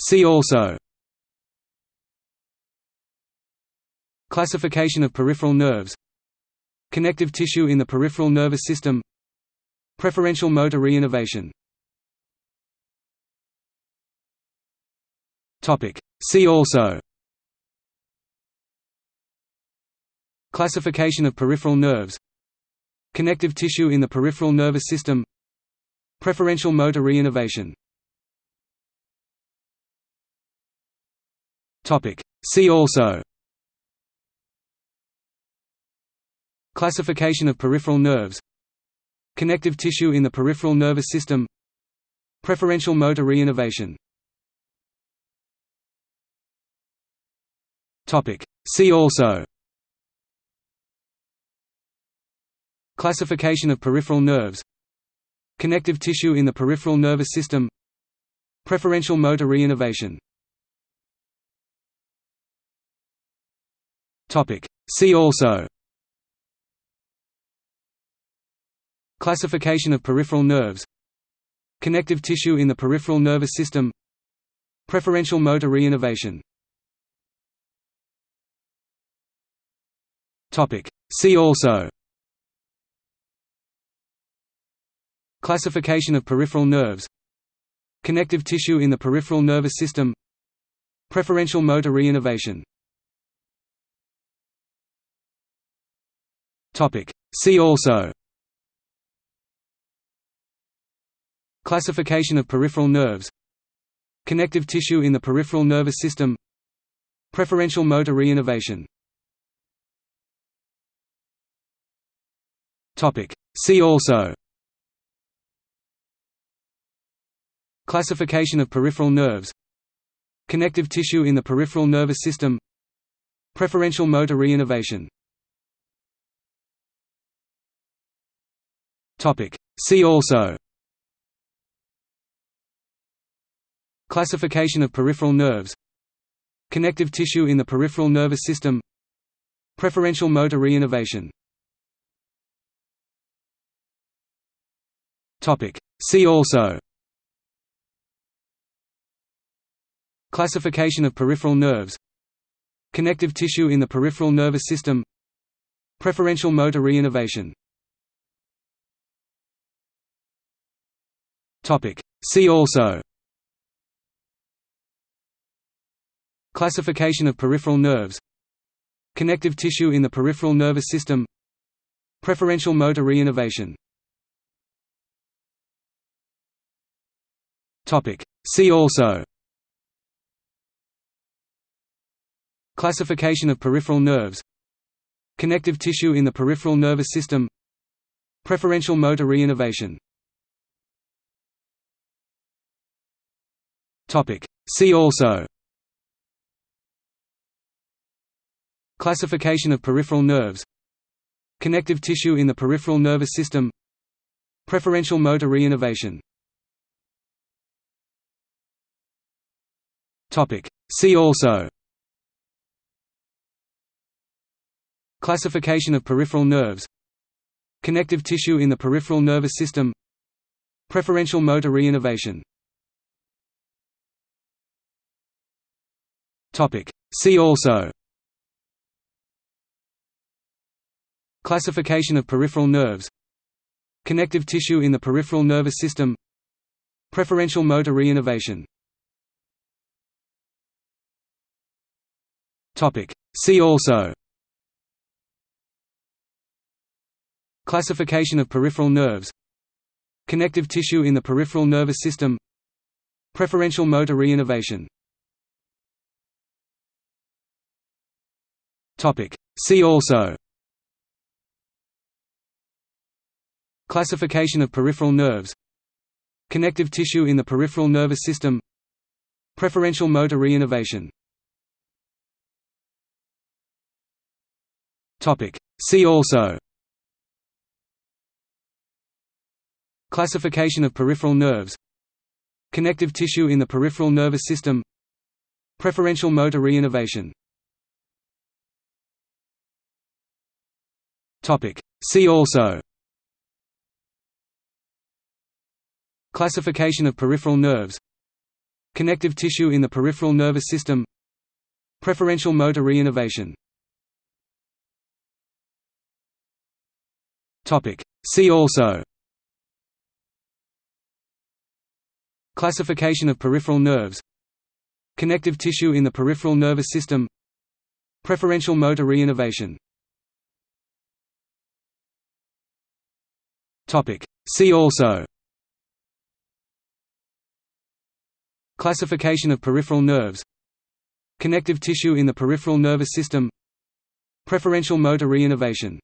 See also. Classification of peripheral nerves. Connective tissue in the peripheral nervous system. Preferential motor reinnervation. See also. Classification of peripheral nerves. Connective tissue in the peripheral nervous system. Preferential motor reinnervation See also Classification of peripheral nerves Connective tissue in the peripheral nervous system Preferential motor reinnervation See also Classification of peripheral nerves Connective tissue in the peripheral nervous system Preferential motor reinnervation See also. Classification of peripheral nerves. Connective tissue in the peripheral nervous system. Preferential motor reinnervation. See also. Classification of peripheral nerves. Connective tissue in the peripheral nervous system. Preferential motor reinnervation See also Classification of peripheral nerves Connective tissue in the peripheral nervous system Preferential motor reinnervation See also Classification of peripheral nerves Connective tissue in the peripheral nervous system Preferential motor reinnervation See also. Classification of peripheral nerves. Connective tissue in the peripheral nervous system. Preferential motor reinnervation. See also. Classification of peripheral nerves. Connective tissue in the peripheral nervous system. Preferential motor reinnervation See also Classification of peripheral nerves Connective tissue in the peripheral nervous system Preferential motor reinnervation See also Classification of peripheral nerves Connective tissue in the peripheral nervous system Preferential motor reinnervation See also. Classification of peripheral nerves. Connective tissue in the peripheral nervous system. Preferential motor reinnervation. See also. Classification of peripheral nerves. Connective tissue in the peripheral nervous system. Preferential motor reinnervation See also Classification of peripheral nerves Connective tissue in the peripheral nervous system Preferential motor reinnervation See also Classification of peripheral nerves Connective tissue in the peripheral nervous system Preferential motor reinnervation See also. Classification of peripheral nerves. Connective tissue in the peripheral nervous system. Preferential motor reinnervation. See also. Classification of peripheral nerves. Connective tissue in the peripheral nervous system. Preferential motor reinnervation See also Classification of peripheral nerves Connective tissue in the peripheral nervous system Preferential motor reinnervation See also Classification of peripheral nerves Connective tissue in the peripheral nervous system Preferential motor reinnervation See also. Classification of peripheral nerves. Connective tissue in the peripheral nervous system. Preferential motor reinnervation